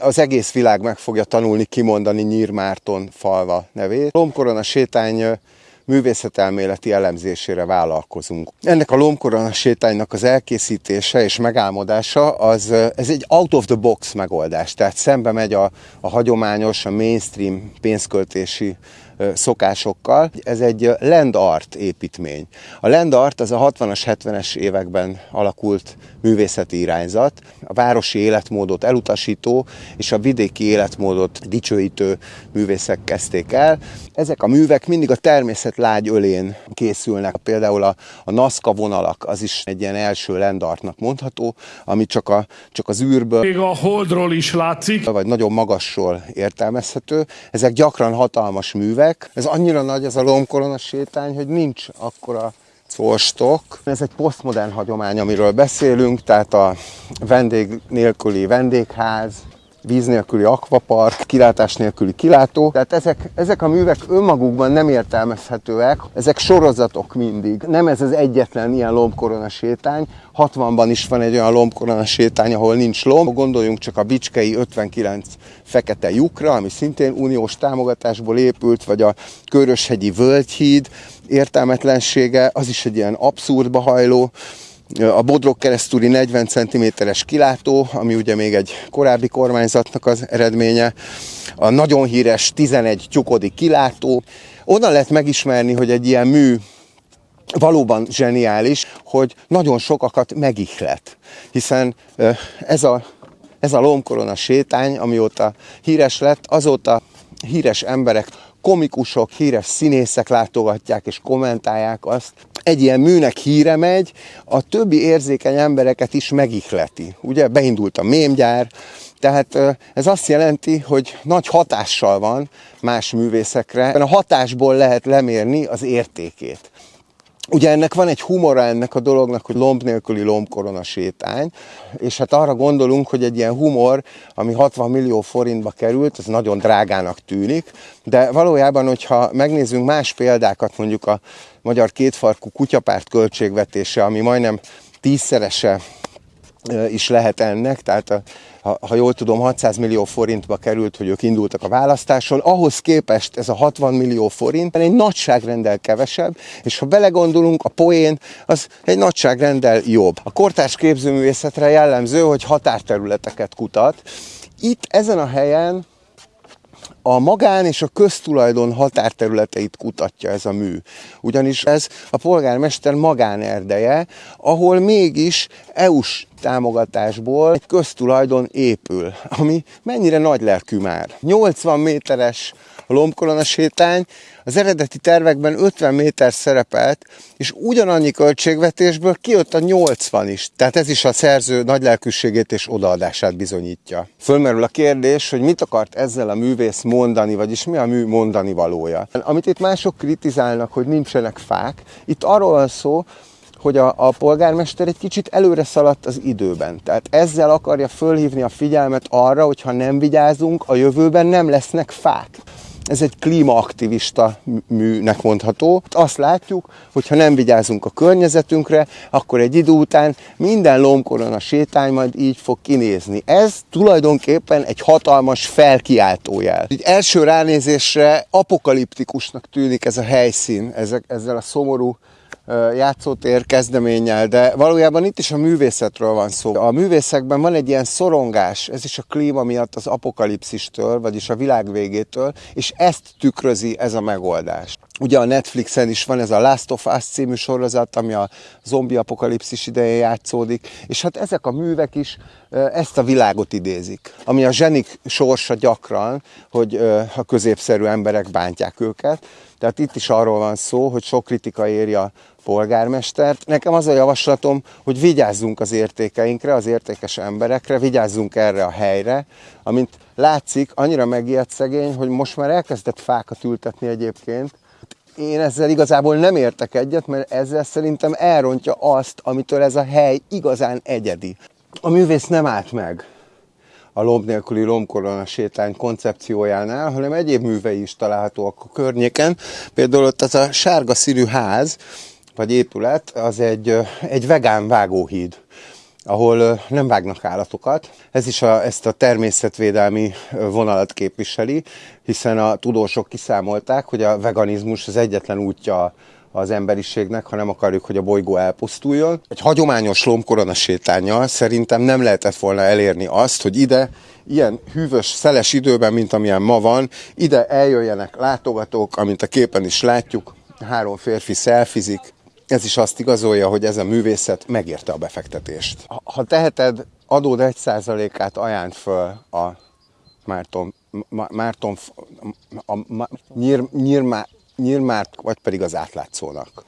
az egész világ meg fogja tanulni kimondani Nyírmárton falva nevét. Lombkorona sétány művészetelméleti elemzésére vállalkozunk. Ennek a lombkorona sétánynak az elkészítése és megálmodása az ez egy out of the box megoldás, tehát szembe megy a, a hagyományos, a mainstream pénzköltési szokásokkal. Ez egy land art építmény. A land art az a 60-as, 70-es években alakult művészeti irányzat, a városi életmódot elutasító és a vidéki életmódot dicsőítő művészek kezdték el. Ezek a művek mindig a természet lágy ölén készülnek. Például a, a Nazca vonalak, az is egy ilyen első lendartnak mondható, ami csak, a, csak az űrből... Még a holdról is látszik. Vagy nagyon magasról értelmezhető. Ezek gyakran hatalmas művek. Ez annyira nagy ez a lombkorona sétány, hogy nincs akkora Colstok. Ez egy posztmodern hagyomány, amiről beszélünk, tehát a vendég nélküli vendégház, víz nélküli akvapark, kilátás nélküli kilátó. Tehát ezek, ezek a művek önmagukban nem értelmezhetőek, ezek sorozatok mindig. Nem ez az egyetlen ilyen lombkorona sétány, 60-ban is van egy olyan lombkorona sétány, ahol nincs lomb. Gondoljunk csak a Bicskei 59 fekete lyukra, ami szintén uniós támogatásból épült, vagy a Köröshegyi Völgyhíd értelmetlensége, az is egy ilyen abszurdba hajló a Bodrog keresztúri 40 cm-es kilátó, ami ugye még egy korábbi kormányzatnak az eredménye, a nagyon híres 11 tyukodi kilátó. Onnan lehet megismerni, hogy egy ilyen mű valóban zseniális, hogy nagyon sokakat megihlet, hiszen ez a, ez a lombkorona sétány, amióta híres lett, azóta híres emberek komikusok, híres színészek látogatják és kommentálják azt. Egy ilyen műnek híre megy, a többi érzékeny embereket is megihleti. Ugye beindult a mémgyár, tehát ez azt jelenti, hogy nagy hatással van más művészekre. A hatásból lehet lemérni az értékét. Ugye ennek van egy humora ennek a dolognak, hogy lomb nélküli lombkorona sétány, és hát arra gondolunk, hogy egy ilyen humor, ami 60 millió forintba került, ez nagyon drágának tűnik, de valójában, hogyha megnézzünk más példákat, mondjuk a magyar kétfarkú kutyapárt költségvetése, ami majdnem tízszerese is lehet ennek, tehát a, ha, ha jól tudom, 600 millió forintba került, hogy ők indultak a választáson, ahhoz képest ez a 60 millió forint egy nagyságrendel kevesebb, és ha belegondolunk, a poén az egy nagyságrendel jobb. A kortárs képzőművészetre jellemző, hogy határterületeket kutat. Itt ezen a helyen a magán és a köztulajdon határterületeit kutatja ez a mű. Ugyanis ez a polgármester magánerdeje, ahol mégis EU-s támogatásból egy köztulajdon épül, ami mennyire nagy lelkű már. 80 méteres a lombkolona sétány, az eredeti tervekben 50 méter szerepelt, és ugyanannyi költségvetésből kijött a 80 is. Tehát ez is a szerző nagylelkűségét és odaadását bizonyítja. Fölmerül a kérdés, hogy mit akart ezzel a művész mondani, vagyis mi a mű mondani valója. Amit itt mások kritizálnak, hogy nincsenek fák, itt arról van szó, hogy a, a polgármester egy kicsit előre szaladt az időben. Tehát ezzel akarja fölhívni a figyelmet arra, hogy ha nem vigyázunk, a jövőben nem lesznek fák. Ez egy klímaaktivista műnek mondható. Azt látjuk, hogy ha nem vigyázunk a környezetünkre, akkor egy idő után minden lombkorona sétány majd így fog kinézni. Ez tulajdonképpen egy hatalmas felkiáltójel. Egy első ránézésre apokaliptikusnak tűnik ez a helyszín, ezek, ezzel a szomorú játszótér kezdeménnyel, de valójában itt is a művészetről van szó. A művészekben van egy ilyen szorongás, ez is a klíma miatt az apokalipszistől, vagyis a világ végétől, és ezt tükrözi ez a megoldás. Ugye a Netflixen is van ez a Last of Us című sorozat, ami a zombi apokalipszis idején játszódik, és hát ezek a művek is ezt a világot idézik, ami a zsenik sorsa gyakran, hogy a középszerű emberek bántják őket. Tehát itt is arról van szó, hogy sok kritika éri a polgármestert. Nekem az a javaslatom, hogy vigyázzunk az értékeinkre, az értékes emberekre, vigyázzunk erre a helyre, amint látszik, annyira megijedt szegény, hogy most már elkezdett fákat ültetni egyébként, én ezzel igazából nem értek egyet, mert ezzel szerintem elrontja azt, amitől ez a hely igazán egyedi. A művész nem állt meg a lomb nélküli lombkorona sétány koncepciójánál, hanem egyéb művei is találhatóak a környéken. Például ott az a sárga színű ház, vagy épület, az egy, egy vegán vágóhíd. Ahol nem vágnak állatokat. Ez is a, ezt a természetvédelmi vonalat képviseli, hiszen a tudósok kiszámolták, hogy a veganizmus az egyetlen útja az emberiségnek, ha nem akarjuk, hogy a bolygó elpusztuljon. Egy hagyományos lombkorona sétányjal szerintem nem lehetett volna elérni azt, hogy ide ilyen hűvös, szeles időben, mint amilyen ma van, ide eljöjjenek látogatók, amint a képen is látjuk, három férfi szelfizik, ez is azt igazolja, hogy ez a művészet megérte a befektetést. Ha teheted, adód egy százalékát ajánl föl a Márton, Márton a, a, nyír, nyír, Nyírmárt, vagy pedig az átlátszónak.